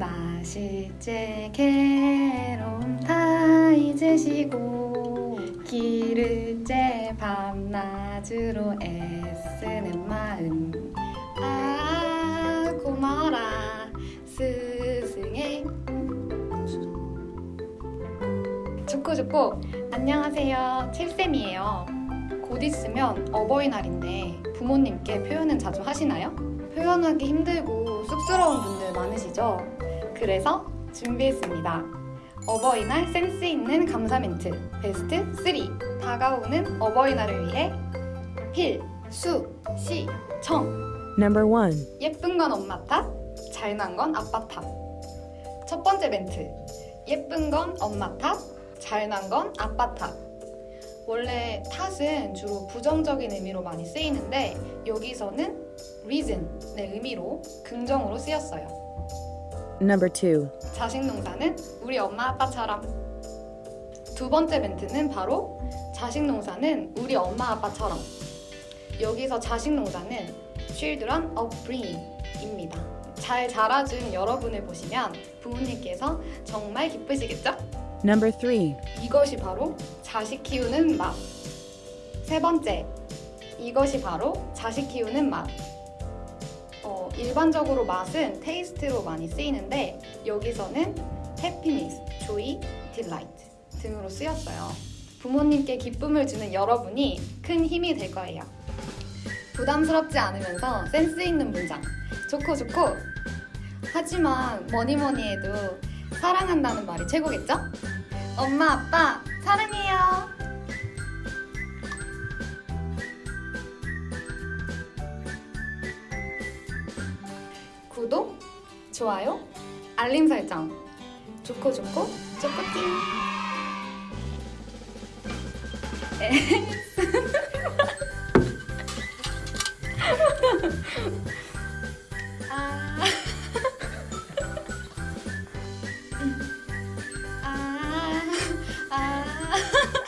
나 실제 괴로움 다 잊으시고 길을 째 밤낮으로 애쓰는 마음. 아 고마워라. 스승의 좋고 좋고 안녕하세요. 칠쌤이에요. 곧 있으면 어버이날인데 부모님께 표현은 자주 하시나요? 표현하기 힘들고 쑥스러운 분들 많으시죠? 그래서 준비했습니다. 어버이날 센스 있는 감사 멘트 베스트 3 다가오는 어버이날을 위해 필 수 시 청 Number 1. 예쁜 건 엄마 탓, 잘난 건 아빠 탓. 첫 번째 멘트. 예쁜 건 엄마 탓, 잘난 건 아빠 탓. 원래 탓은 주로 부정적인 의미로 많이 쓰이는데 여기서는 reason의 의미로 긍정으로 쓰였어요. Number 2. 자식 농사는 우리 엄마 아빠처럼. 두 번째 멘트는 바로 자식 농사는 우리 엄마 아빠처럼. 여기서 자식 농사는 children upbringing입니다. 잘 자라준 여러분을 보시면 부모님께서 정말 기쁘시겠죠? Number 3. 이것이 바로 자식 키우는 맛. 세 번째, 이것이 바로 자식 키우는 맛. 어, 일반적으로 맛은 테이스트로 많이 쓰이는데 여기서는 happiness, joy, delight 등으로 쓰였어요. 부모님께 기쁨을 주는 여러분이 큰 힘이 될 거예요. 부담스럽지 않으면서 센스 있는 문장. 좋고 좋고. 하지만 뭐니 뭐니 해도 사랑한다는 말이 최고겠죠? 엄마, 아빠, 사랑해요. 구독, 좋아요, 알림 설정. 좋고 좋고, 쪼꼬띵. 아. 아, 아, 아